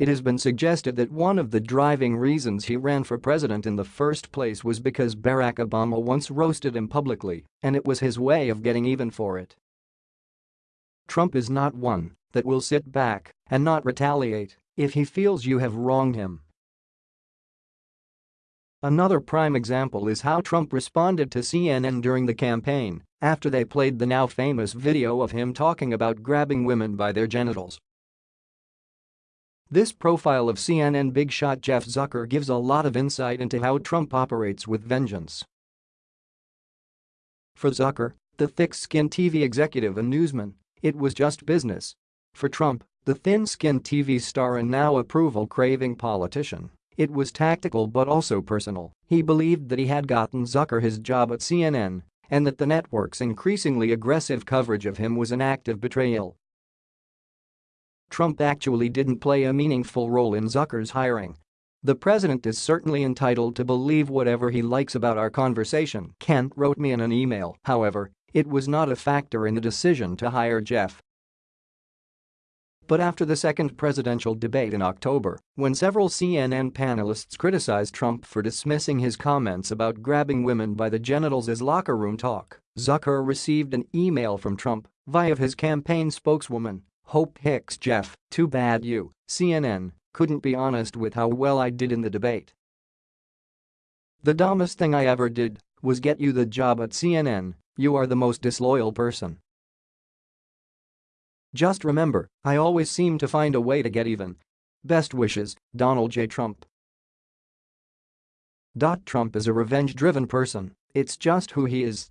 It has been suggested that one of the driving reasons he ran for president in the first place was because Barack Obama once roasted him publicly, and it was his way of getting even for it. Trump is not one that will sit back and not retaliate if he feels you have wronged him. Another prime example is how Trump responded to CNN during the campaign after they played the now famous video of him talking about grabbing women by their genitals. This profile of CNN big shot Jeff Zucker gives a lot of insight into how Trump operates with vengeance. For Zucker, the thick-skinned TV executive and newsman, it was just business. For Trump, the thin-skinned TV star and now approval-craving politician, it was tactical but also personal. He believed that he had gotten Zucker his job at CNN and that the network's increasingly aggressive coverage of him was an act of betrayal. Trump actually didn't play a meaningful role in Zucker's hiring. The president is certainly entitled to believe whatever he likes about our conversation, Kent wrote me in an email, however, it was not a factor in the decision to hire Jeff. But after the second presidential debate in October, when several CNN panelists criticized Trump for dismissing his comments about grabbing women by the genitals as locker room talk, Zucker received an email from Trump via his campaign spokeswoman Hope Hicks Jeff, too bad you, CNN, couldn't be honest with how well I did in the debate. The dumbest thing I ever did was get you the job at CNN, you are the most disloyal person. Just remember, I always seem to find a way to get even. Best wishes, Donald J. Trump. Trump is a revenge-driven person, it's just who he is.